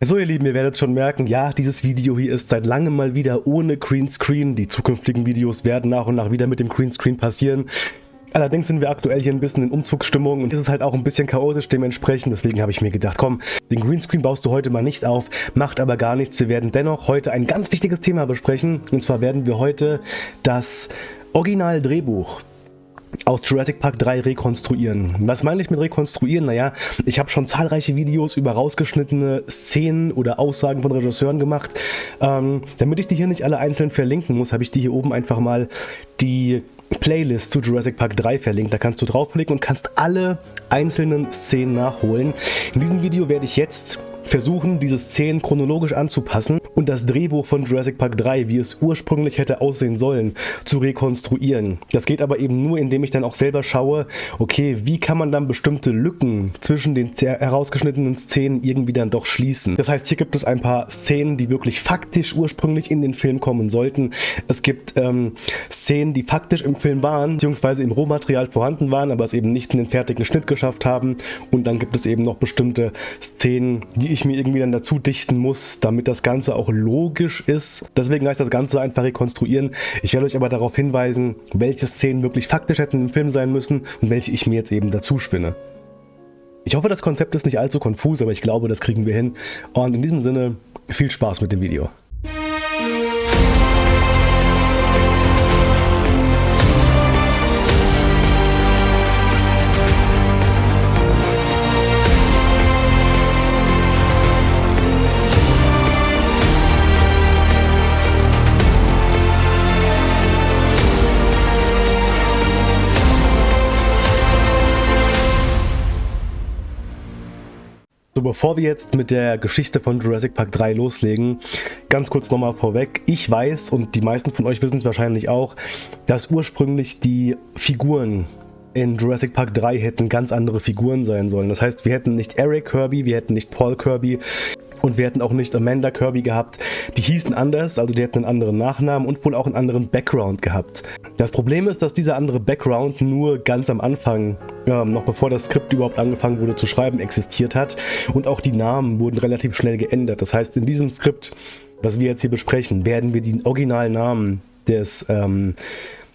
So ihr Lieben, ihr werdet schon merken, ja, dieses Video hier ist seit langem mal wieder ohne Greenscreen. Die zukünftigen Videos werden nach und nach wieder mit dem Greenscreen passieren. Allerdings sind wir aktuell hier ein bisschen in Umzugsstimmung und es ist halt auch ein bisschen chaotisch dementsprechend. Deswegen habe ich mir gedacht, komm, den Greenscreen baust du heute mal nicht auf, macht aber gar nichts. Wir werden dennoch heute ein ganz wichtiges Thema besprechen. Und zwar werden wir heute das Original-Drehbuch aus Jurassic Park 3 rekonstruieren. Was meine ich mit rekonstruieren? Naja, ich habe schon zahlreiche Videos über rausgeschnittene Szenen oder Aussagen von Regisseuren gemacht. Ähm, damit ich die hier nicht alle einzeln verlinken muss, habe ich die hier oben einfach mal die Playlist zu Jurassic Park 3 verlinkt. Da kannst du draufklicken und kannst alle einzelnen Szenen nachholen. In diesem Video werde ich jetzt versuchen, diese Szenen chronologisch anzupassen und das Drehbuch von Jurassic Park 3, wie es ursprünglich hätte aussehen sollen, zu rekonstruieren. Das geht aber eben nur, indem ich dann auch selber schaue, okay, wie kann man dann bestimmte Lücken zwischen den herausgeschnittenen Szenen irgendwie dann doch schließen. Das heißt, hier gibt es ein paar Szenen, die wirklich faktisch ursprünglich in den Film kommen sollten. Es gibt ähm, Szenen, die faktisch im Film waren, beziehungsweise im Rohmaterial vorhanden waren, aber es eben nicht in den fertigen Schnitt geschafft haben. Und dann gibt es eben noch bestimmte Szenen, die ich ich mir irgendwie dann dazu dichten muss, damit das Ganze auch logisch ist. Deswegen heißt das Ganze einfach rekonstruieren. Ich werde euch aber darauf hinweisen, welche Szenen wirklich faktisch hätten im Film sein müssen und welche ich mir jetzt eben dazu spinne. Ich hoffe, das Konzept ist nicht allzu konfus, aber ich glaube, das kriegen wir hin. Und in diesem Sinne, viel Spaß mit dem Video. So, bevor wir jetzt mit der Geschichte von Jurassic Park 3 loslegen, ganz kurz nochmal vorweg. Ich weiß, und die meisten von euch wissen es wahrscheinlich auch, dass ursprünglich die Figuren in Jurassic Park 3 hätten ganz andere Figuren sein sollen. Das heißt, wir hätten nicht Eric Kirby, wir hätten nicht Paul Kirby, und wir hätten auch nicht Amanda Kirby gehabt. Die hießen anders, also die hätten einen anderen Nachnamen und wohl auch einen anderen Background gehabt. Das Problem ist, dass dieser andere Background nur ganz am Anfang, äh, noch bevor das Skript überhaupt angefangen wurde zu schreiben, existiert hat. Und auch die Namen wurden relativ schnell geändert. Das heißt, in diesem Skript, was wir jetzt hier besprechen, werden wir die Originalnamen des ähm,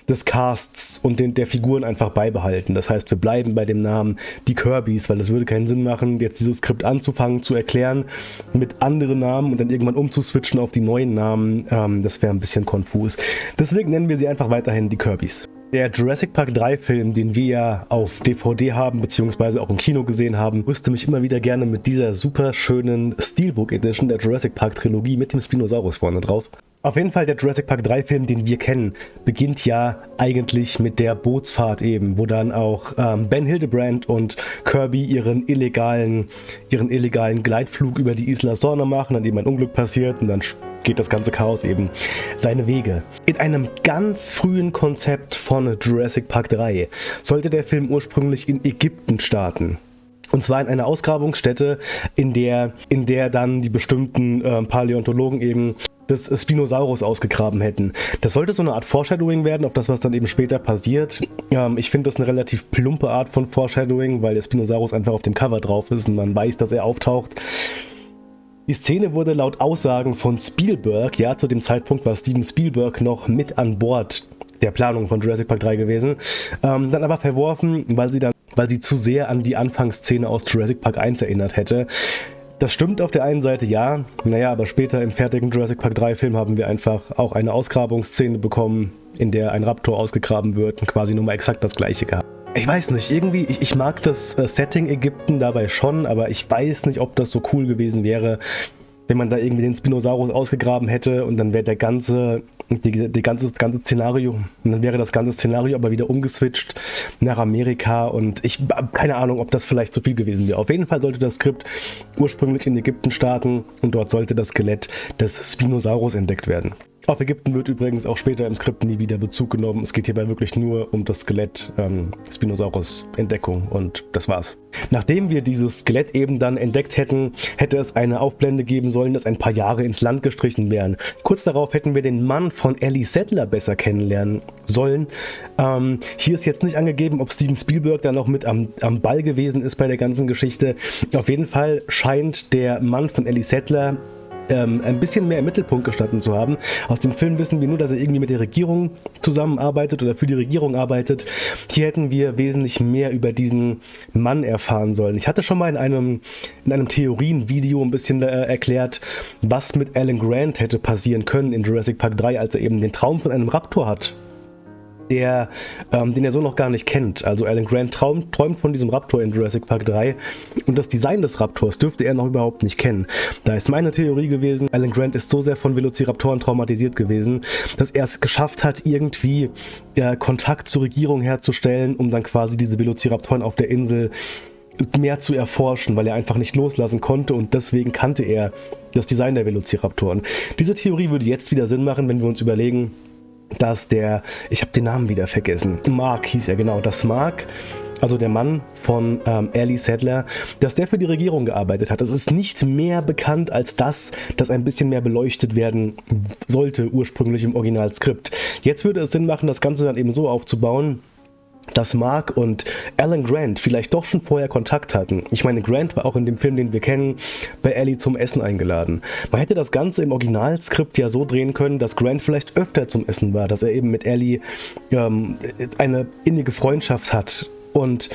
des Casts und den, der Figuren einfach beibehalten. Das heißt, wir bleiben bei dem Namen die Kirbys, weil es würde keinen Sinn machen, jetzt dieses Skript anzufangen, zu erklären mit anderen Namen und dann irgendwann umzuswitchen auf die neuen Namen. Ähm, das wäre ein bisschen konfus. Deswegen nennen wir sie einfach weiterhin die Kirbys. Der Jurassic Park 3 Film, den wir ja auf DVD haben, beziehungsweise auch im Kino gesehen haben, rüste mich immer wieder gerne mit dieser super schönen Steelbook Edition der Jurassic Park Trilogie mit dem Spinosaurus vorne drauf. Auf jeden Fall der Jurassic Park 3 Film, den wir kennen, beginnt ja eigentlich mit der Bootsfahrt eben, wo dann auch ähm, Ben Hildebrand und Kirby ihren illegalen, ihren illegalen Gleitflug über die Isla Sorna machen, dann eben ein Unglück passiert und dann geht das ganze Chaos eben seine Wege. In einem ganz frühen Konzept von Jurassic Park 3 sollte der Film ursprünglich in Ägypten starten. Und zwar in einer Ausgrabungsstätte, in der, in der dann die bestimmten äh, Paläontologen eben des Spinosaurus ausgegraben hätten. Das sollte so eine Art Foreshadowing werden, auf das, was dann eben später passiert. Ähm, ich finde das eine relativ plumpe Art von Foreshadowing, weil der Spinosaurus einfach auf dem Cover drauf ist und man weiß, dass er auftaucht. Die Szene wurde laut Aussagen von Spielberg, ja zu dem Zeitpunkt war Steven Spielberg noch mit an Bord der Planung von Jurassic Park 3 gewesen, ähm, dann aber verworfen, weil sie dann weil sie zu sehr an die Anfangsszene aus Jurassic Park 1 erinnert hätte. Das stimmt auf der einen Seite, ja. Naja, aber später im fertigen Jurassic Park 3 Film haben wir einfach auch eine Ausgrabungsszene bekommen, in der ein Raptor ausgegraben wird und quasi nur mal exakt das gleiche gehabt. Ich weiß nicht, irgendwie, ich, ich mag das äh, Setting Ägypten dabei schon, aber ich weiß nicht, ob das so cool gewesen wäre, wenn man da irgendwie den Spinosaurus ausgegraben hätte und dann wäre der ganze die, die ganze, das ganze Szenario. Und dann wäre das ganze Szenario aber wieder umgeswitcht nach Amerika und ich habe keine Ahnung, ob das vielleicht zu viel gewesen wäre. Auf jeden Fall sollte das Skript ursprünglich in Ägypten starten und dort sollte das Skelett des Spinosaurus entdeckt werden. Auf Ägypten wird übrigens auch später im Skript nie wieder Bezug genommen. Es geht hierbei wirklich nur um das Skelett ähm, Spinosaurus Entdeckung und das war's. Nachdem wir dieses Skelett eben dann entdeckt hätten, hätte es eine Aufblende geben sollen, dass ein paar Jahre ins Land gestrichen wären. Kurz darauf hätten wir den Mann von Ellie Settler besser kennenlernen sollen. Ähm, hier ist jetzt nicht angegeben, ob Steven Spielberg da noch mit am, am Ball gewesen ist bei der ganzen Geschichte. Auf jeden Fall scheint der Mann von Ellie Settler ähm, ein bisschen mehr im Mittelpunkt gestanden zu haben. Aus dem Film wissen wir nur, dass er irgendwie mit der Regierung zusammenarbeitet oder für die Regierung arbeitet. Hier hätten wir wesentlich mehr über diesen Mann erfahren sollen. Ich hatte schon mal in einem, in einem Theorienvideo ein bisschen äh, erklärt, was mit Alan Grant hätte passieren können in Jurassic Park 3, als er eben den Traum von einem Raptor hat der, ähm, den er so noch gar nicht kennt. Also Alan Grant traum, träumt von diesem Raptor in Jurassic Park 3 und das Design des Raptors dürfte er noch überhaupt nicht kennen. Da ist meine Theorie gewesen, Alan Grant ist so sehr von Velociraptoren traumatisiert gewesen, dass er es geschafft hat, irgendwie äh, Kontakt zur Regierung herzustellen, um dann quasi diese Velociraptoren auf der Insel mehr zu erforschen, weil er einfach nicht loslassen konnte und deswegen kannte er das Design der Velociraptoren. Diese Theorie würde jetzt wieder Sinn machen, wenn wir uns überlegen, dass der, ich habe den Namen wieder vergessen, Mark hieß er genau, dass Mark also der Mann von ähm, Ellie Sadler, dass der für die Regierung gearbeitet hat. Es ist nicht mehr bekannt als das, das ein bisschen mehr beleuchtet werden sollte ursprünglich im Originalskript. Jetzt würde es Sinn machen, das Ganze dann eben so aufzubauen, dass Mark und Alan Grant vielleicht doch schon vorher Kontakt hatten. Ich meine, Grant war auch in dem Film, den wir kennen, bei Ellie zum Essen eingeladen. Man hätte das Ganze im Originalskript ja so drehen können, dass Grant vielleicht öfter zum Essen war, dass er eben mit Ellie ähm, eine innige Freundschaft hat und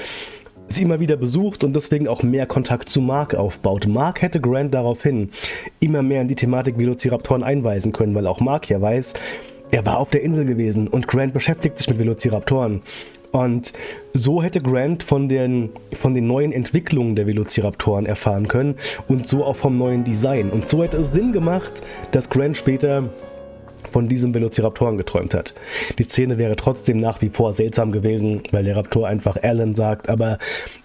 sie immer wieder besucht und deswegen auch mehr Kontakt zu Mark aufbaut. Mark hätte Grant daraufhin immer mehr in die Thematik Velociraptoren einweisen können, weil auch Mark ja weiß, er war auf der Insel gewesen und Grant beschäftigt sich mit Velociraptoren. Und so hätte Grant von den, von den neuen Entwicklungen der Velociraptoren erfahren können und so auch vom neuen Design. Und so hätte es Sinn gemacht, dass Grant später von diesem Velociraptoren geträumt hat. Die Szene wäre trotzdem nach wie vor seltsam gewesen, weil der Raptor einfach Alan sagt, aber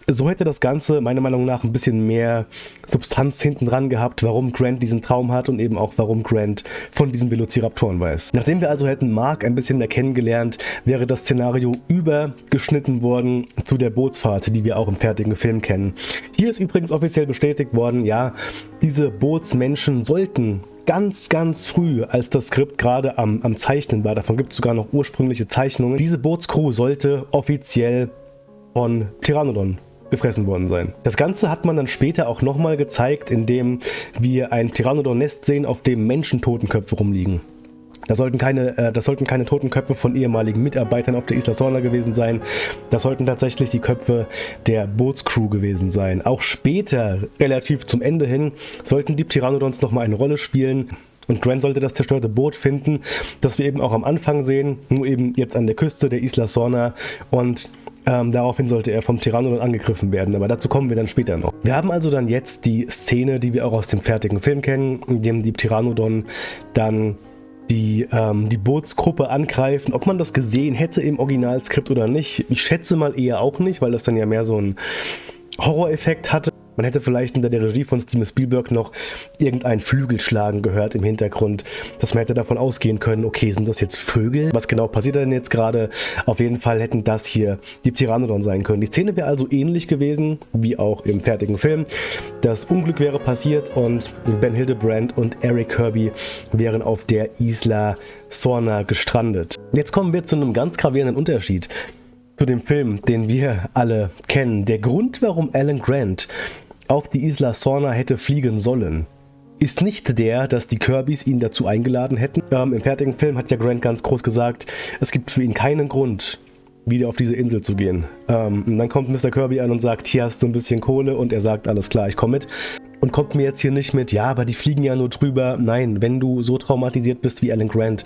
so hätte das Ganze meiner Meinung nach ein bisschen mehr Substanz hinten dran gehabt, warum Grant diesen Traum hat und eben auch warum Grant von diesen Velociraptoren weiß. Nachdem wir also hätten Mark ein bisschen mehr kennengelernt, wäre das Szenario übergeschnitten worden zu der Bootsfahrt, die wir auch im fertigen Film kennen. Hier ist übrigens offiziell bestätigt worden, ja, diese Bootsmenschen sollten ganz, ganz früh, als das Skript gerade am, am Zeichnen war, davon gibt es sogar noch ursprüngliche Zeichnungen, diese Bootscrew sollte offiziell von Pteranodon gefressen worden sein. Das Ganze hat man dann später auch nochmal gezeigt, indem wir ein Pteranodon-Nest sehen, auf dem Menschentotenköpfe rumliegen. Das sollten, keine, äh, das sollten keine toten Köpfe von ehemaligen Mitarbeitern auf der Isla Sorna gewesen sein. Das sollten tatsächlich die Köpfe der Bootscrew gewesen sein. Auch später, relativ zum Ende hin, sollten die Pteranodons nochmal eine Rolle spielen. Und Grant sollte das zerstörte Boot finden, das wir eben auch am Anfang sehen, nur eben jetzt an der Küste der Isla Sorna. Und ähm, daraufhin sollte er vom Pteranodon angegriffen werden, aber dazu kommen wir dann später noch. Wir haben also dann jetzt die Szene, die wir auch aus dem fertigen Film kennen, in dem die Pteranodon dann die, ähm, die Bootsgruppe angreifen. Ob man das gesehen hätte im Originalskript oder nicht, ich schätze mal eher auch nicht, weil das dann ja mehr so ein Horroreffekt hatte. Man hätte vielleicht unter der Regie von Steven Spielberg noch irgendein Flügelschlagen gehört im Hintergrund, dass man hätte davon ausgehen können, okay, sind das jetzt Vögel? Was genau passiert denn jetzt gerade? Auf jeden Fall hätten das hier die Pteranodon sein können. Die Szene wäre also ähnlich gewesen, wie auch im fertigen Film. Das Unglück wäre passiert und Ben Hildebrand und Eric Kirby wären auf der Isla Sorna gestrandet. Jetzt kommen wir zu einem ganz gravierenden Unterschied zu dem Film, den wir alle kennen. Der Grund, warum Alan Grant auf die Isla Sorna hätte fliegen sollen, ist nicht der, dass die Kirbys ihn dazu eingeladen hätten. Ähm, Im fertigen Film hat ja Grant ganz groß gesagt, es gibt für ihn keinen Grund, wieder auf diese Insel zu gehen. Ähm, und dann kommt Mr. Kirby an und sagt, hier hast du ein bisschen Kohle und er sagt, alles klar, ich komme mit und kommt mir jetzt hier nicht mit, ja, aber die fliegen ja nur drüber. Nein, wenn du so traumatisiert bist wie Alan Grant,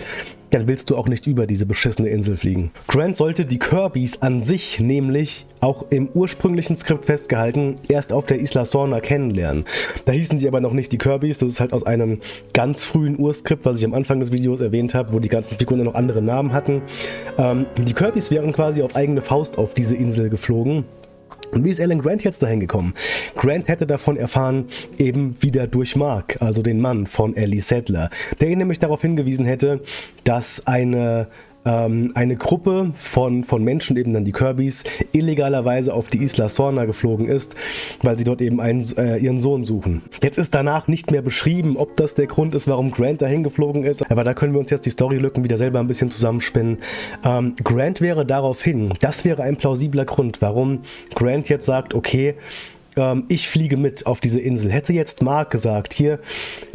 dann willst du auch nicht über diese beschissene Insel fliegen. Grant sollte die Kirbys an sich nämlich auch im ursprünglichen Skript festgehalten erst auf der Isla Sorna kennenlernen. Da hießen sie aber noch nicht die Kirbys, das ist halt aus einem ganz frühen Urskript, was ich am Anfang des Videos erwähnt habe, wo die ganzen Figuren noch andere Namen hatten. Ähm, die Kirbys wären quasi auf eigene Faust auf diese Insel geflogen Und wie ist Alan Grant jetzt dahin gekommen? Grant hätte davon erfahren, eben wieder durch Mark, also den Mann von Ellie Sadler, der ihn nämlich darauf hingewiesen hätte, dass eine ähm, eine Gruppe von, von Menschen, eben dann die Kirbys, illegalerweise auf die Isla Sorna geflogen ist, weil sie dort eben einen, äh, ihren Sohn suchen. Jetzt ist danach nicht mehr beschrieben, ob das der Grund ist, warum Grant dahin geflogen ist, aber da können wir uns jetzt die Storylücken wieder selber ein bisschen zusammenspinnen. Ähm, Grant wäre darauf hin, das wäre ein plausibler Grund, warum Grant jetzt sagt, okay, ähm, ich fliege mit auf diese Insel. Hätte jetzt Mark gesagt, hier,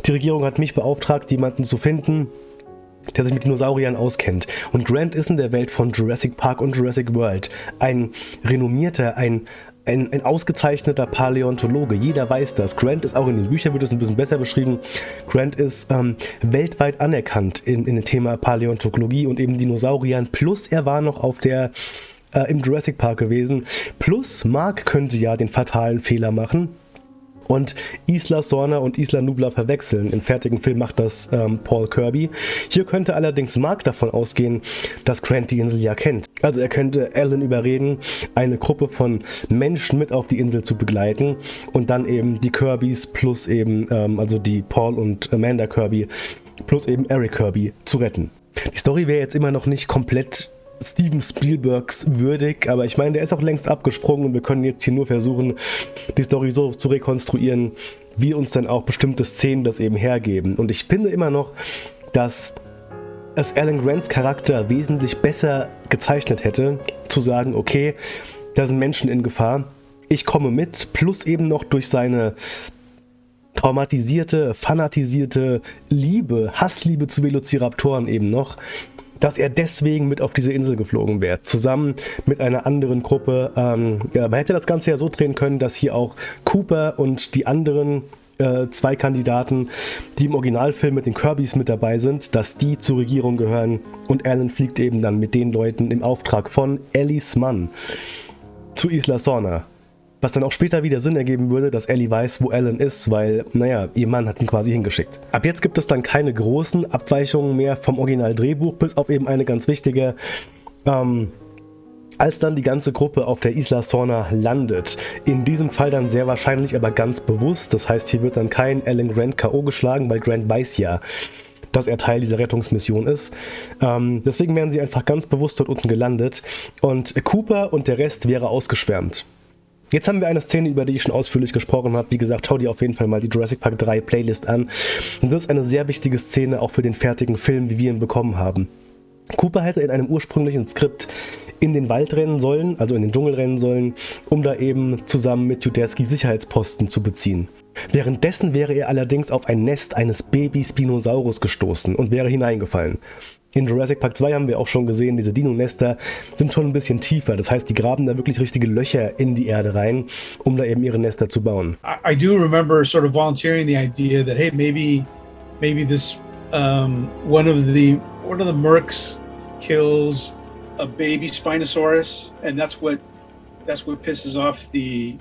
die Regierung hat mich beauftragt, jemanden zu finden, der sich mit Dinosauriern auskennt. Und Grant ist in der Welt von Jurassic Park und Jurassic World ein renommierter, ein, ein, ein, ausgezeichneter Paläontologe. Jeder weiß das. Grant ist auch in den Büchern, wird es ein bisschen besser beschrieben. Grant ist ähm, weltweit anerkannt in, in dem Thema Paläontologie und eben Dinosauriern. Plus er war noch auf der äh, im Jurassic Park gewesen. Plus Mark könnte ja den fatalen Fehler machen und Isla Sorna und Isla Nubla verwechseln. Im fertigen Film macht das ähm, Paul Kirby. Hier könnte allerdings Mark davon ausgehen, dass Grant die Insel ja kennt. Also er könnte Alan überreden, eine Gruppe von Menschen mit auf die Insel zu begleiten und dann eben die Kirbys plus eben, ähm, also die Paul und Amanda Kirby plus eben Eric Kirby zu retten. Die Story wäre jetzt immer noch nicht komplett Steven Spielbergs würdig, aber ich meine, der ist auch längst abgesprungen und wir können jetzt hier nur versuchen, die Story so zu rekonstruieren, wie uns dann auch bestimmte Szenen das eben hergeben. Und ich finde immer noch, dass es Alan Grants Charakter wesentlich besser gezeichnet hätte, zu sagen, okay, da sind Menschen in Gefahr, ich komme mit, plus eben noch durch seine traumatisierte, fanatisierte Liebe, Hassliebe zu Velociraptoren eben noch, dass er deswegen mit auf diese Insel geflogen wäre, zusammen mit einer anderen Gruppe. Ähm, ja, man hätte das Ganze ja so drehen können, dass hier auch Cooper und die anderen äh, zwei Kandidaten, die im Originalfilm mit den Kirbys mit dabei sind, dass die zur Regierung gehören und Alan fliegt eben dann mit den Leuten im Auftrag von Ellis Mann zu Isla Sorna. Was dann auch später wieder Sinn ergeben würde, dass Ellie weiß, wo Alan ist, weil, naja, ihr Mann hat ihn quasi hingeschickt. Ab jetzt gibt es dann keine großen Abweichungen mehr vom Original-Drehbuch, bis auf eben eine ganz wichtige. Ähm, als dann die ganze Gruppe auf der Isla Sorna landet, in diesem Fall dann sehr wahrscheinlich aber ganz bewusst, das heißt hier wird dann kein Alan Grant K.O. geschlagen, weil Grant weiß ja, dass er Teil dieser Rettungsmission ist. Ähm, deswegen wären sie einfach ganz bewusst dort unten gelandet und Cooper und der Rest wäre ausgeschwärmt. Jetzt haben wir eine Szene, über die ich schon ausführlich gesprochen habe. Wie gesagt, schau dir auf jeden Fall mal die Jurassic Park 3 Playlist an. Und das ist eine sehr wichtige Szene auch für den fertigen Film, wie wir ihn bekommen haben. Cooper hätte in einem ursprünglichen Skript in den Wald rennen sollen, also in den Dschungel rennen sollen, um da eben zusammen mit Judeski Sicherheitsposten zu beziehen. Währenddessen wäre er allerdings auf ein Nest eines Baby-Spinosaurus gestoßen und wäre hineingefallen. In Jurassic Park 2 haben wir auch schon gesehen, diese Dino-Nester sind schon ein bisschen tiefer. Das heißt, die graben da wirklich richtige Löcher in die Erde rein, um da eben ihre Nester zu bauen. I, I do remember sort of volunteering the idea that hey, maybe, maybe this um, one of the one of the Mercs kills a baby Spinosaurus, and that's what that's what pisses off the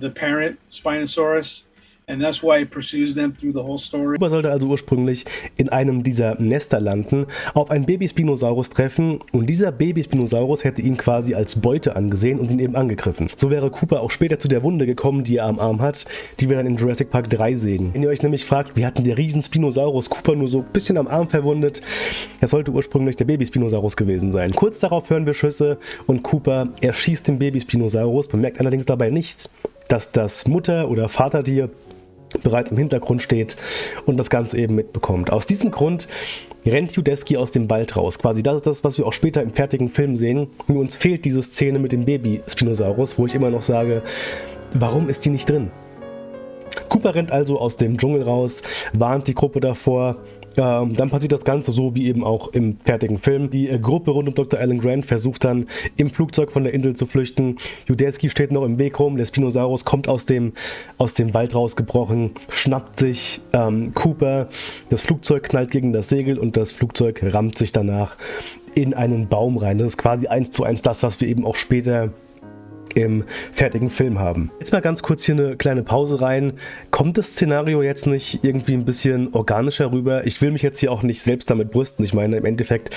the parent Spinosaurus. And that's why it pursues them through the whole story. Cooper sollte also ursprünglich in einem dieser Nester landen, auf einen Baby-Spinosaurus treffen und dieser Baby-Spinosaurus hätte ihn quasi als Beute angesehen und ihn eben angegriffen. So wäre Cooper auch später zu der Wunde gekommen, die er am Arm hat, die wir dann in Jurassic Park 3 sehen. Wenn ihr euch nämlich fragt, wie hatten der Riesen-Spinosaurus Cooper nur so ein bisschen am Arm verwundet, das sollte ursprünglich der Baby-Spinosaurus gewesen sein. Kurz darauf hören wir Schüsse und Cooper erschießt den Baby-Spinosaurus, bemerkt allerdings dabei nicht, dass das Mutter- oder Vatertier bereits im Hintergrund steht und das Ganze eben mitbekommt. Aus diesem Grund rennt Judeski aus dem Wald raus. Quasi das ist das, was wir auch später im fertigen Film sehen. Nur uns fehlt diese Szene mit dem Baby Spinosaurus, wo ich immer noch sage, warum ist die nicht drin? Cooper rennt also aus dem Dschungel raus, warnt die Gruppe davor, dann passiert das Ganze so wie eben auch im fertigen Film. Die äh, Gruppe rund um Dr. Alan Grant versucht dann im Flugzeug von der Insel zu flüchten. Judeski steht noch im Weg rum. Der Spinosaurus kommt aus dem, aus dem Wald rausgebrochen, schnappt sich ähm, Cooper. Das Flugzeug knallt gegen das Segel und das Flugzeug rammt sich danach in einen Baum rein. Das ist quasi eins zu eins das, was wir eben auch später im fertigen Film haben. Jetzt mal ganz kurz hier eine kleine Pause rein. Kommt das Szenario jetzt nicht irgendwie ein bisschen organischer rüber? Ich will mich jetzt hier auch nicht selbst damit brüsten. Ich meine, im Endeffekt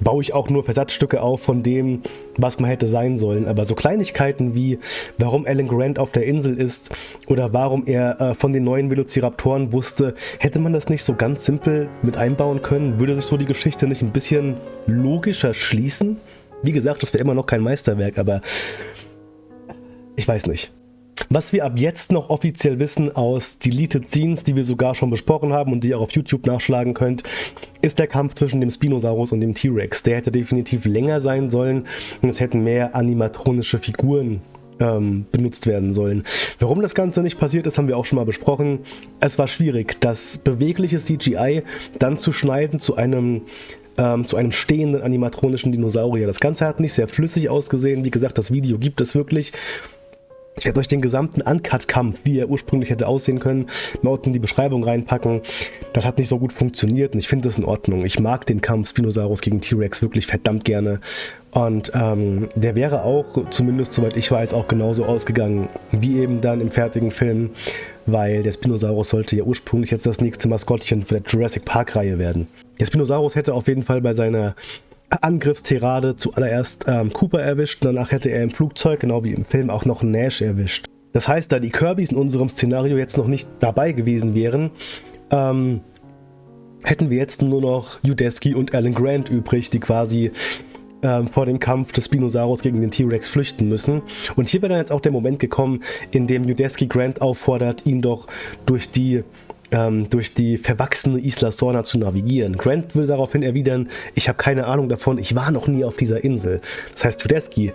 baue ich auch nur Versatzstücke auf von dem, was man hätte sein sollen. Aber so Kleinigkeiten wie, warum Alan Grant auf der Insel ist oder warum er äh, von den neuen Velociraptoren wusste, hätte man das nicht so ganz simpel mit einbauen können? Würde sich so die Geschichte nicht ein bisschen logischer schließen? Wie gesagt, das wäre immer noch kein Meisterwerk, aber ich weiß nicht. Was wir ab jetzt noch offiziell wissen aus Deleted Scenes, die wir sogar schon besprochen haben und die ihr auch auf YouTube nachschlagen könnt, ist der Kampf zwischen dem Spinosaurus und dem T-Rex. Der hätte definitiv länger sein sollen und es hätten mehr animatronische Figuren ähm, benutzt werden sollen. Warum das Ganze nicht passiert ist, haben wir auch schon mal besprochen. Es war schwierig, das bewegliche CGI dann zu schneiden zu einem ähm, zu einem stehenden animatronischen Dinosaurier. Das Ganze hat nicht sehr flüssig ausgesehen. Wie gesagt, das Video gibt es wirklich. Ich werde euch den gesamten Uncut-Kampf, wie er ursprünglich hätte aussehen können, mal unten in die Beschreibung reinpacken. Das hat nicht so gut funktioniert und ich finde das in Ordnung. Ich mag den Kampf Spinosaurus gegen T-Rex wirklich verdammt gerne. Und ähm, der wäre auch, zumindest soweit ich weiß, auch genauso ausgegangen, wie eben dann im fertigen Film, weil der Spinosaurus sollte ja ursprünglich jetzt das nächste Maskottchen für der Jurassic Park-Reihe werden. Der Spinosaurus hätte auf jeden Fall bei seiner Angriffstirade zuallererst ähm, Cooper erwischt und danach hätte er im Flugzeug, genau wie im Film, auch noch Nash erwischt. Das heißt, da die Kirbys in unserem Szenario jetzt noch nicht dabei gewesen wären, ähm, hätten wir jetzt nur noch Udesky und Alan Grant übrig, die quasi ähm, vor dem Kampf des Spinosaurus gegen den T-Rex flüchten müssen. Und hier wäre dann jetzt auch der Moment gekommen, in dem Udesky Grant auffordert, ihn doch durch die ähm, durch die verwachsene Isla Sorna zu navigieren. Grant will daraufhin erwidern, ich habe keine Ahnung davon, ich war noch nie auf dieser Insel. Das heißt, Tedeschi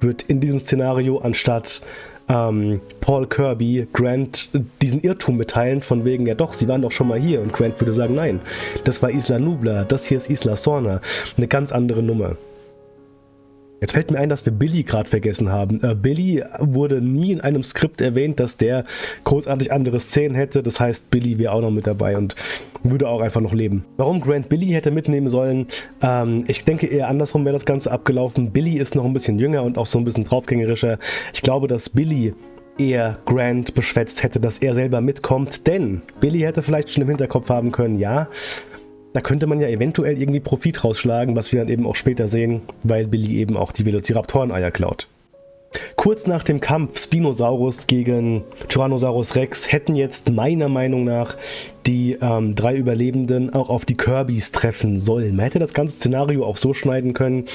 wird in diesem Szenario anstatt ähm, Paul Kirby Grant diesen Irrtum mitteilen, von wegen, ja doch, sie waren doch schon mal hier. Und Grant würde sagen, nein, das war Isla Nubla, das hier ist Isla Sorna. Eine ganz andere Nummer. Jetzt fällt mir ein, dass wir Billy gerade vergessen haben. Äh, Billy wurde nie in einem Skript erwähnt, dass der großartig andere Szenen hätte. Das heißt, Billy wäre auch noch mit dabei und würde auch einfach noch leben. Warum Grant Billy hätte mitnehmen sollen, ähm, ich denke eher andersrum wäre das Ganze abgelaufen. Billy ist noch ein bisschen jünger und auch so ein bisschen draufgängerischer. Ich glaube, dass Billy eher Grant beschwätzt hätte, dass er selber mitkommt, denn Billy hätte vielleicht schon im Hinterkopf haben können, ja, da könnte man ja eventuell irgendwie Profit rausschlagen, was wir dann eben auch später sehen, weil Billy eben auch die Velociraptoren-Eier klaut. Kurz nach dem Kampf Spinosaurus gegen Tyrannosaurus Rex hätten jetzt meiner Meinung nach die ähm, drei Überlebenden auch auf die Kirbys treffen sollen. Man hätte das ganze Szenario auch so schneiden können,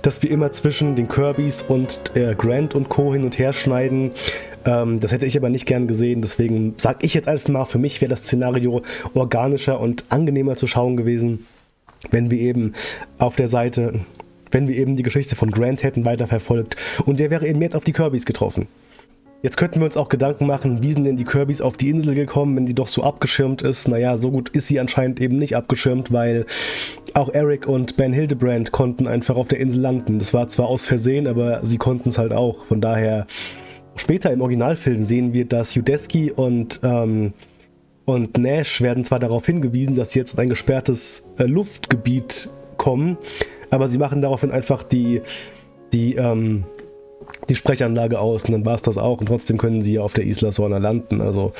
dass wir immer zwischen den Kirbys und äh, Grant und Co. hin und her schneiden, ähm, das hätte ich aber nicht gern gesehen, deswegen sage ich jetzt einfach mal, für mich wäre das Szenario organischer und angenehmer zu schauen gewesen, wenn wir eben auf der Seite, wenn wir eben die Geschichte von Grant hätten weiterverfolgt und der wäre eben jetzt auf die Kirbys getroffen. Jetzt könnten wir uns auch Gedanken machen, wie sind denn die Kirbys auf die Insel gekommen, wenn die doch so abgeschirmt ist. Naja, so gut ist sie anscheinend eben nicht abgeschirmt, weil auch Eric und Ben Hildebrand konnten einfach auf der Insel landen. Das war zwar aus Versehen, aber sie konnten es halt auch. Von daher Später im Originalfilm sehen wir, dass Udesky und, ähm, und Nash werden zwar darauf hingewiesen, dass sie jetzt in ein gesperrtes äh, Luftgebiet kommen, aber sie machen daraufhin einfach die, die, ähm, die Sprechanlage aus und dann war es das auch und trotzdem können sie auf der Isla Sorna landen. Also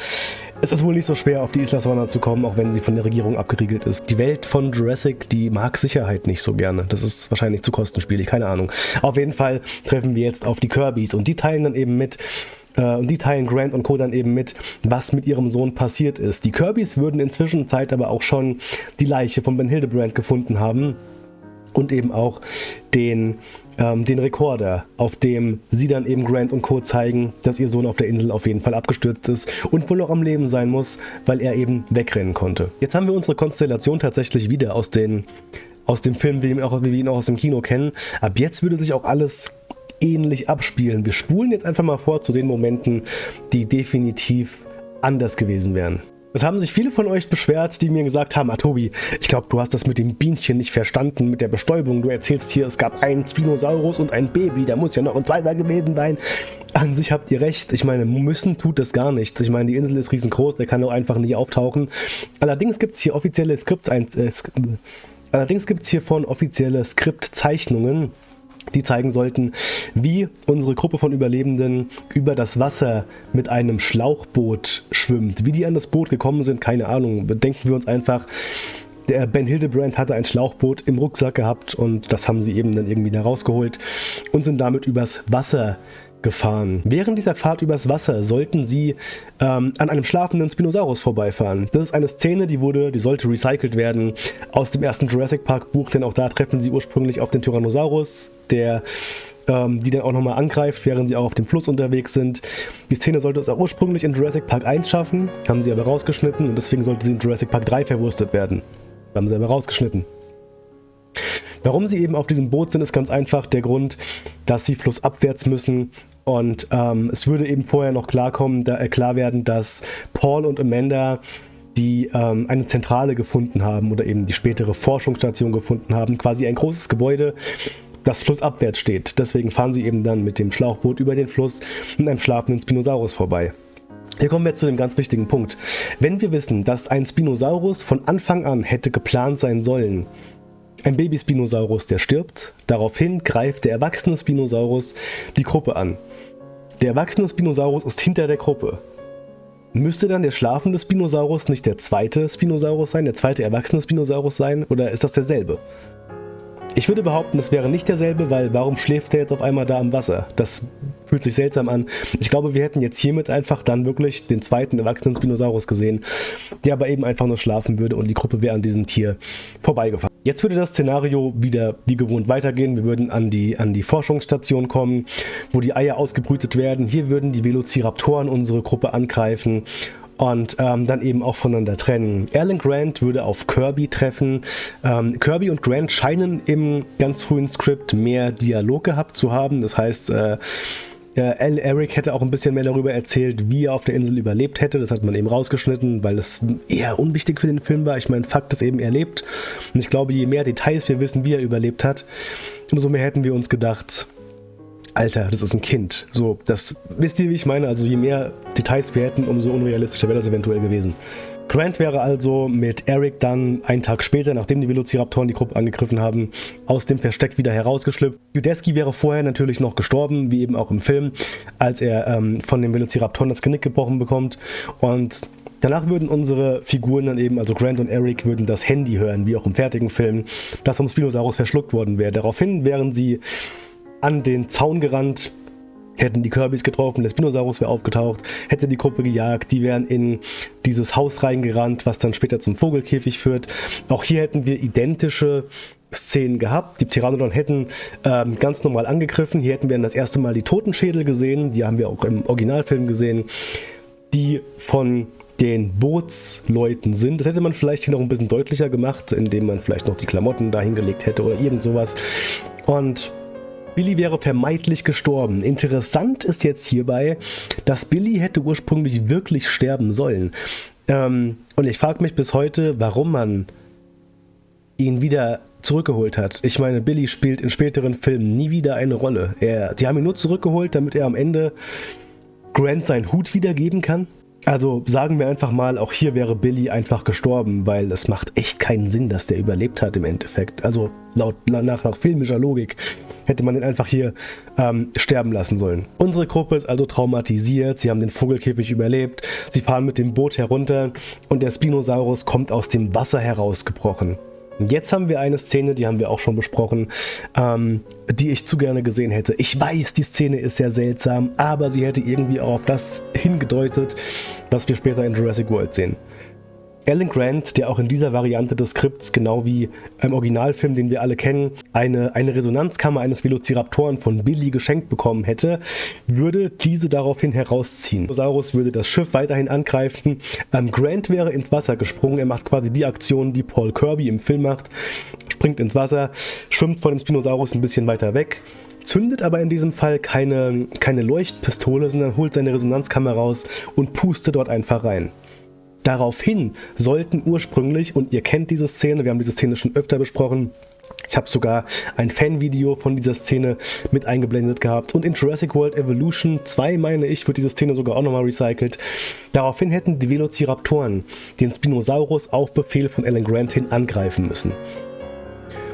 es ist wohl nicht so schwer, auf die Isla Sorna zu kommen, auch wenn sie von der Regierung abgeriegelt ist. Die Welt von Jurassic, die mag Sicherheit nicht so gerne. Das ist wahrscheinlich zu kostenspielig, keine Ahnung. Auf jeden Fall treffen wir jetzt auf die Kirbys und die teilen dann eben mit, äh, und die teilen Grant und Co. dann eben mit, was mit ihrem Sohn passiert ist. Die Kirbys würden inzwischen Zeit aber auch schon die Leiche von Ben Hildebrand gefunden haben und eben auch den ähm, den Rekorder, auf dem sie dann eben Grant und Co. zeigen, dass ihr Sohn auf der Insel auf jeden Fall abgestürzt ist und wohl noch am Leben sein muss, weil er eben wegrennen konnte. Jetzt haben wir unsere Konstellation tatsächlich wieder aus, den, aus dem Film, wie auch, wie wir ihn auch aus dem Kino kennen. Ab jetzt würde sich auch alles ähnlich abspielen. Wir spulen jetzt einfach mal vor zu den Momenten, die definitiv anders gewesen wären. Es haben sich viele von euch beschwert, die mir gesagt haben, ah Tobi, ich glaube, du hast das mit dem Bienchen nicht verstanden, mit der Bestäubung. Du erzählst hier, es gab einen Spinosaurus und ein Baby, da muss ja noch ein zweiter gewesen sein. An sich habt ihr recht. Ich meine, müssen tut das gar nichts. Ich meine, die Insel ist riesengroß, der kann auch einfach nicht auftauchen. Allerdings gibt es hier offizielle Skript, äh, allerdings gibt es hiervon offizielle Skriptzeichnungen die zeigen sollten, wie unsere Gruppe von Überlebenden über das Wasser mit einem Schlauchboot schwimmt. Wie die an das Boot gekommen sind, keine Ahnung. Denken wir uns einfach, der Ben Hildebrand hatte ein Schlauchboot im Rucksack gehabt und das haben sie eben dann irgendwie da rausgeholt und sind damit übers Wasser gefahren. Während dieser Fahrt übers Wasser sollten sie ähm, an einem schlafenden Spinosaurus vorbeifahren. Das ist eine Szene, die wurde, die sollte recycelt werden aus dem ersten Jurassic Park Buch, denn auch da treffen sie ursprünglich auf den Tyrannosaurus, der ähm, die dann auch nochmal angreift, während sie auch auf dem Fluss unterwegs sind. Die Szene sollte es auch ursprünglich in Jurassic Park 1 schaffen, haben sie aber rausgeschnitten und deswegen sollte sie in Jurassic Park 3 verwurstet werden. Haben sie aber rausgeschnitten. Warum sie eben auf diesem Boot sind, ist ganz einfach der Grund, dass sie flussabwärts müssen und ähm, es würde eben vorher noch klarkommen, da, äh, klar werden, dass Paul und Amanda die ähm, eine Zentrale gefunden haben oder eben die spätere Forschungsstation gefunden haben, quasi ein großes Gebäude, das flussabwärts steht. Deswegen fahren sie eben dann mit dem Schlauchboot über den Fluss und einem schlafenden Spinosaurus vorbei. Hier kommen wir zu dem ganz wichtigen Punkt. Wenn wir wissen, dass ein Spinosaurus von Anfang an hätte geplant sein sollen, ein Baby-Spinosaurus, der stirbt, daraufhin greift der erwachsene Spinosaurus die Gruppe an. Der erwachsene Spinosaurus ist hinter der Gruppe. Müsste dann der schlafende Spinosaurus nicht der zweite Spinosaurus sein, der zweite erwachsene Spinosaurus sein, oder ist das derselbe? Ich würde behaupten, es wäre nicht derselbe, weil warum schläft der jetzt auf einmal da am Wasser? Das fühlt sich seltsam an. Ich glaube, wir hätten jetzt hiermit einfach dann wirklich den zweiten erwachsenen Spinosaurus gesehen, der aber eben einfach nur schlafen würde und die Gruppe wäre an diesem Tier vorbeigefahren. Jetzt würde das Szenario wieder wie gewohnt weitergehen. Wir würden an die, an die Forschungsstation kommen, wo die Eier ausgebrütet werden. Hier würden die Velociraptoren unsere Gruppe angreifen und ähm, dann eben auch voneinander trennen. Alan Grant würde auf Kirby treffen. Ähm, Kirby und Grant scheinen im ganz frühen Skript mehr Dialog gehabt zu haben. Das heißt, äh, Eric hätte auch ein bisschen mehr darüber erzählt, wie er auf der Insel überlebt hätte. Das hat man eben rausgeschnitten, weil es eher unwichtig für den Film war. Ich meine, Fakt ist eben, er lebt. Und ich glaube, je mehr Details wir wissen, wie er überlebt hat, umso mehr hätten wir uns gedacht, Alter, das ist ein Kind. So, das wisst ihr, wie ich meine? Also je mehr Details wir hätten, umso unrealistischer wäre das eventuell gewesen. Grant wäre also mit Eric dann einen Tag später, nachdem die Velociraptoren die Gruppe angegriffen haben, aus dem Versteck wieder herausgeschlüpft. Judeski wäre vorher natürlich noch gestorben, wie eben auch im Film, als er ähm, von den Velociraptoren das Genick gebrochen bekommt. Und Danach würden unsere Figuren dann eben, also Grant und Eric, würden das Handy hören, wie auch im fertigen Film, das vom Spinosaurus verschluckt worden wäre. Daraufhin wären sie an den Zaun gerannt, hätten die Kirbys getroffen, der Spinosaurus wäre aufgetaucht, hätte die Gruppe gejagt, die wären in dieses Haus reingerannt, was dann später zum Vogelkäfig führt. Auch hier hätten wir identische Szenen gehabt. Die Pteranodon hätten ähm, ganz normal angegriffen. Hier hätten wir dann das erste Mal die Totenschädel gesehen, die haben wir auch im Originalfilm gesehen, die von den Bootsleuten sind. Das hätte man vielleicht hier noch ein bisschen deutlicher gemacht, indem man vielleicht noch die Klamotten da hingelegt hätte oder irgend sowas. Und Billy wäre vermeintlich gestorben. Interessant ist jetzt hierbei, dass Billy hätte ursprünglich wirklich sterben sollen. Ähm, und ich frage mich bis heute, warum man ihn wieder zurückgeholt hat. Ich meine, Billy spielt in späteren Filmen nie wieder eine Rolle. Er, sie haben ihn nur zurückgeholt, damit er am Ende Grant seinen Hut wiedergeben kann. Also sagen wir einfach mal, auch hier wäre Billy einfach gestorben, weil es macht echt keinen Sinn, dass der überlebt hat im Endeffekt. Also laut nach, nach filmischer Logik hätte man ihn einfach hier ähm, sterben lassen sollen. Unsere Gruppe ist also traumatisiert, sie haben den Vogelkäfig überlebt, sie fahren mit dem Boot herunter und der Spinosaurus kommt aus dem Wasser herausgebrochen. Jetzt haben wir eine Szene, die haben wir auch schon besprochen, ähm, die ich zu gerne gesehen hätte. Ich weiß, die Szene ist sehr seltsam, aber sie hätte irgendwie auch auf das hingedeutet, was wir später in Jurassic World sehen. Alan Grant, der auch in dieser Variante des Skripts, genau wie im Originalfilm, den wir alle kennen, eine, eine Resonanzkammer eines Velociraptoren von Billy geschenkt bekommen hätte, würde diese daraufhin herausziehen. Dinosaurus würde das Schiff weiterhin angreifen. Ähm, Grant wäre ins Wasser gesprungen. Er macht quasi die Aktion, die Paul Kirby im Film macht. Springt ins Wasser, schwimmt von dem Spinosaurus ein bisschen weiter weg zündet aber in diesem Fall keine, keine Leuchtpistole, sondern holt seine Resonanzkammer raus und pustet dort einfach rein. Daraufhin sollten ursprünglich, und ihr kennt diese Szene, wir haben diese Szene schon öfter besprochen, ich habe sogar ein Fanvideo von dieser Szene mit eingeblendet gehabt. Und in Jurassic World Evolution 2, meine ich, wird diese Szene sogar auch nochmal recycelt. Daraufhin hätten die Velociraptoren den Spinosaurus auf Befehl von Alan Grant hin angreifen müssen.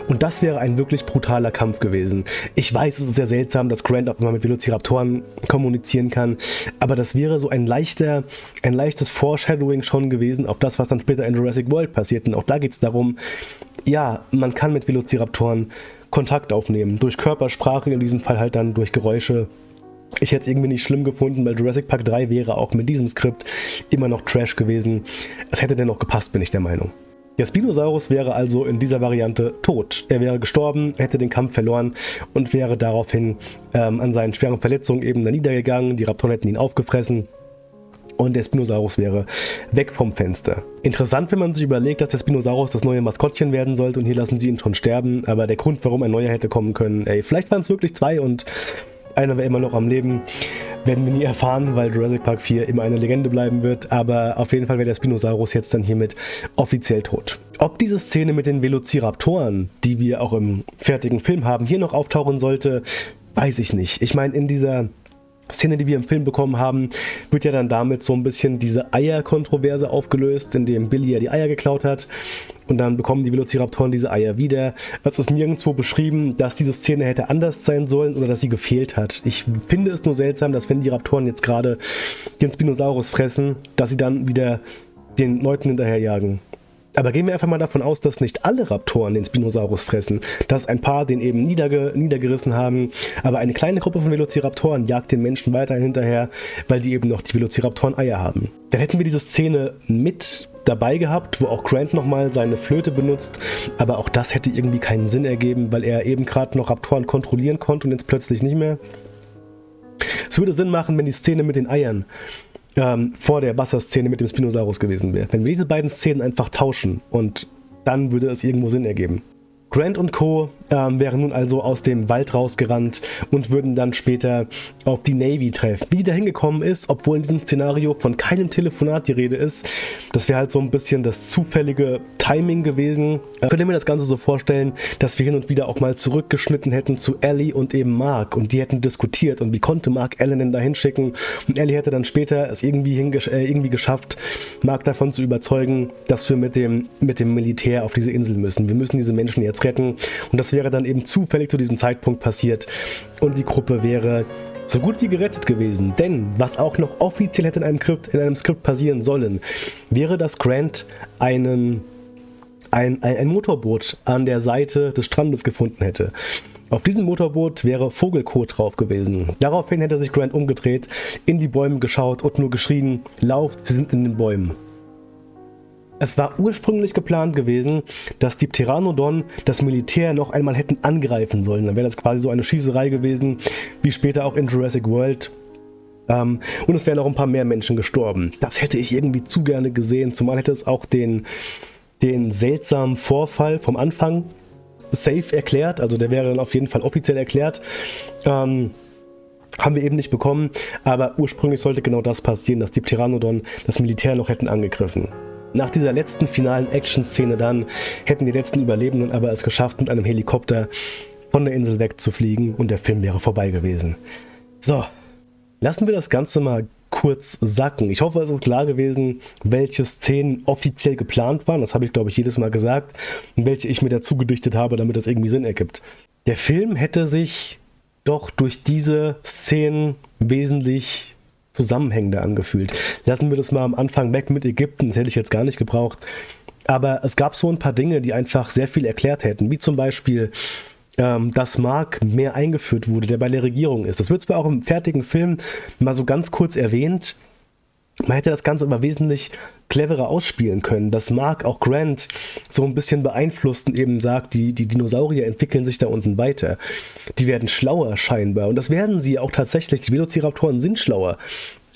Und das wäre ein wirklich brutaler Kampf gewesen. Ich weiß, es ist sehr seltsam, dass Grant auch immer mit Velociraptoren kommunizieren kann, aber das wäre so ein leichter, ein leichtes Foreshadowing schon gewesen auf das, was dann später in Jurassic World passiert. Und auch da geht es darum, ja, man kann mit Velociraptoren Kontakt aufnehmen. Durch Körpersprache, in diesem Fall halt dann durch Geräusche. Ich hätte es irgendwie nicht schlimm gefunden, weil Jurassic Park 3 wäre auch mit diesem Skript immer noch Trash gewesen. Es hätte dennoch gepasst, bin ich der Meinung. Der Spinosaurus wäre also in dieser Variante tot. Er wäre gestorben, hätte den Kampf verloren und wäre daraufhin ähm, an seinen schweren Verletzungen eben da niedergegangen. Die Raptoren hätten ihn aufgefressen und der Spinosaurus wäre weg vom Fenster. Interessant, wenn man sich überlegt, dass der Spinosaurus das neue Maskottchen werden sollte und hier lassen sie ihn schon sterben, aber der Grund, warum ein neuer hätte kommen können, ey, vielleicht waren es wirklich zwei und einer wäre immer noch am Leben, werden wir nie erfahren, weil Jurassic Park 4 immer eine Legende bleiben wird, aber auf jeden Fall wäre der Spinosaurus jetzt dann hiermit offiziell tot. Ob diese Szene mit den Velociraptoren, die wir auch im fertigen Film haben, hier noch auftauchen sollte, weiß ich nicht. Ich meine, in dieser Szene, die wir im Film bekommen haben, wird ja dann damit so ein bisschen diese Eier-Kontroverse aufgelöst, indem Billy ja die Eier geklaut hat und dann bekommen die Velociraptoren diese Eier wieder. Es ist nirgendwo beschrieben, dass diese Szene hätte anders sein sollen oder dass sie gefehlt hat. Ich finde es nur seltsam, dass wenn die Raptoren jetzt gerade den Spinosaurus fressen, dass sie dann wieder den Leuten hinterherjagen. Aber gehen wir einfach mal davon aus, dass nicht alle Raptoren den Spinosaurus fressen, dass ein paar den eben niederge niedergerissen haben, aber eine kleine Gruppe von Velociraptoren jagt den Menschen weiterhin hinterher, weil die eben noch die Velociraptoren Eier haben. Dann hätten wir diese Szene mit dabei gehabt, wo auch Grant nochmal seine Flöte benutzt, aber auch das hätte irgendwie keinen Sinn ergeben, weil er eben gerade noch Raptoren kontrollieren konnte und jetzt plötzlich nicht mehr. Es würde Sinn machen, wenn die Szene mit den Eiern ähm, vor der Wasserszene mit dem Spinosaurus gewesen wäre. Wenn wir diese beiden Szenen einfach tauschen und dann würde es irgendwo Sinn ergeben. Grant und Co. Ähm, wären nun also aus dem Wald rausgerannt und würden dann später auf die Navy treffen. Wie die da hingekommen ist, obwohl in diesem Szenario von keinem Telefonat die Rede ist, das wäre halt so ein bisschen das zufällige Timing gewesen. Äh, könnt ihr mir das Ganze so vorstellen, dass wir hin und wieder auch mal zurückgeschnitten hätten zu Ellie und eben Mark und die hätten diskutiert und wie konnte Mark Ellen denn da hinschicken und Ellie hätte dann später es irgendwie, äh, irgendwie geschafft, Mark davon zu überzeugen, dass wir mit dem, mit dem Militär auf diese Insel müssen. Wir müssen diese Menschen jetzt retten und das wäre dann eben zufällig zu diesem Zeitpunkt passiert und die Gruppe wäre so gut wie gerettet gewesen. Denn was auch noch offiziell hätte in einem Skript, in einem Skript passieren sollen, wäre, dass Grant einen, ein, ein, ein Motorboot an der Seite des Strandes gefunden hätte. Auf diesem Motorboot wäre Vogelkot drauf gewesen. Daraufhin hätte sich Grant umgedreht, in die Bäume geschaut und nur geschrien, lauft, sie sind in den Bäumen. Es war ursprünglich geplant gewesen, dass die Pteranodon das Militär noch einmal hätten angreifen sollen. Dann wäre das quasi so eine Schießerei gewesen, wie später auch in Jurassic World. Ähm, und es wären auch ein paar mehr Menschen gestorben. Das hätte ich irgendwie zu gerne gesehen, zumal hätte es auch den, den seltsamen Vorfall vom Anfang safe erklärt. Also der wäre dann auf jeden Fall offiziell erklärt. Ähm, haben wir eben nicht bekommen, aber ursprünglich sollte genau das passieren, dass die Pteranodon das Militär noch hätten angegriffen. Nach dieser letzten finalen Action-Szene dann hätten die letzten Überlebenden aber es geschafft, mit einem Helikopter von der Insel wegzufliegen und der Film wäre vorbei gewesen. So, lassen wir das Ganze mal kurz sacken. Ich hoffe, es ist klar gewesen, welche Szenen offiziell geplant waren. Das habe ich, glaube ich, jedes Mal gesagt. Und welche ich mir dazu gedichtet habe, damit das irgendwie Sinn ergibt. Der Film hätte sich doch durch diese Szenen wesentlich zusammenhängender angefühlt. Lassen wir das mal am Anfang weg mit Ägypten, das hätte ich jetzt gar nicht gebraucht. Aber es gab so ein paar Dinge, die einfach sehr viel erklärt hätten, wie zum Beispiel, ähm, dass Mark mehr eingeführt wurde, der bei der Regierung ist. Das wird zwar auch im fertigen Film mal so ganz kurz erwähnt, man hätte das Ganze aber wesentlich cleverer ausspielen können, dass Mark auch Grant so ein bisschen beeinflusst und eben sagt, die, die Dinosaurier entwickeln sich da unten weiter. Die werden schlauer scheinbar und das werden sie auch tatsächlich. Die Velociraptoren sind schlauer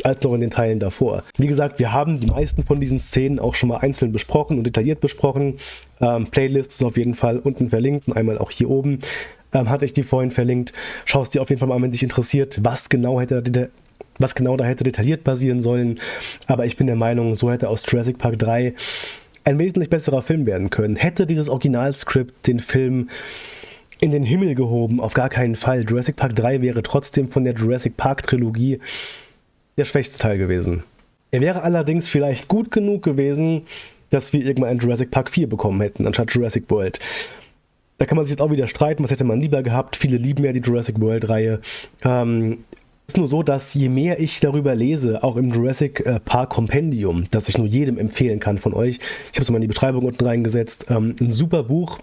als noch in den Teilen davor. Wie gesagt, wir haben die meisten von diesen Szenen auch schon mal einzeln besprochen und detailliert besprochen. Ähm, Playlist ist auf jeden Fall unten verlinkt und einmal auch hier oben ähm, hatte ich die vorhin verlinkt. Schau es dir auf jeden Fall mal an, wenn dich interessiert, was genau hätte was genau da hätte detailliert passieren sollen. Aber ich bin der Meinung, so hätte aus Jurassic Park 3 ein wesentlich besserer Film werden können. Hätte dieses Originalskript den Film in den Himmel gehoben, auf gar keinen Fall. Jurassic Park 3 wäre trotzdem von der Jurassic Park Trilogie der schwächste Teil gewesen. Er wäre allerdings vielleicht gut genug gewesen, dass wir irgendwann ein Jurassic Park 4 bekommen hätten, anstatt Jurassic World. Da kann man sich jetzt auch wieder streiten, was hätte man lieber gehabt. Viele lieben ja die Jurassic World-Reihe. Ähm, ist nur so, dass je mehr ich darüber lese, auch im Jurassic äh, Park Kompendium, das ich nur jedem empfehlen kann von euch, ich habe es mal in die Beschreibung unten reingesetzt, ähm, ein super Buch,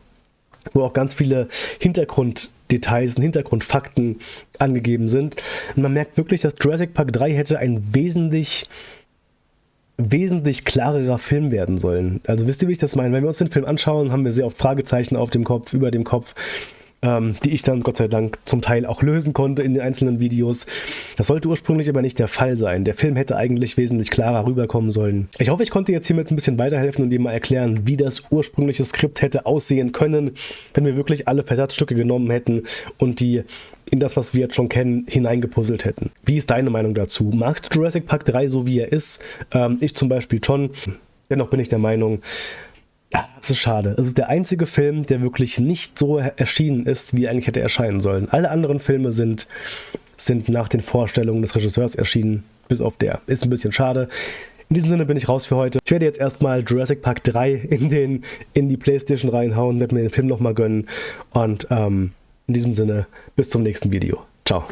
wo auch ganz viele Hintergrunddetails und Hintergrundfakten angegeben sind. Und man merkt wirklich, dass Jurassic Park 3 hätte ein wesentlich wesentlich klarerer Film werden sollen. Also wisst ihr, wie ich das meine? Wenn wir uns den Film anschauen, haben wir sehr oft Fragezeichen auf dem Kopf, über dem Kopf ähm, die ich dann Gott sei Dank zum Teil auch lösen konnte in den einzelnen Videos. Das sollte ursprünglich aber nicht der Fall sein. Der Film hätte eigentlich wesentlich klarer rüberkommen sollen. Ich hoffe, ich konnte jetzt hiermit ein bisschen weiterhelfen und dir mal erklären, wie das ursprüngliche Skript hätte aussehen können, wenn wir wirklich alle Versatzstücke genommen hätten und die in das, was wir jetzt schon kennen, hineingepuzzelt hätten. Wie ist deine Meinung dazu? Magst du Jurassic Park 3 so wie er ist? Ähm, ich zum Beispiel schon. Dennoch bin ich der Meinung, ja, es ist schade. Es ist der einzige Film, der wirklich nicht so erschienen ist, wie er eigentlich hätte erscheinen sollen. Alle anderen Filme sind, sind nach den Vorstellungen des Regisseurs erschienen, bis auf der. Ist ein bisschen schade. In diesem Sinne bin ich raus für heute. Ich werde jetzt erstmal Jurassic Park 3 in, den, in die Playstation reinhauen, werde mir den Film nochmal gönnen. Und ähm, in diesem Sinne, bis zum nächsten Video. Ciao.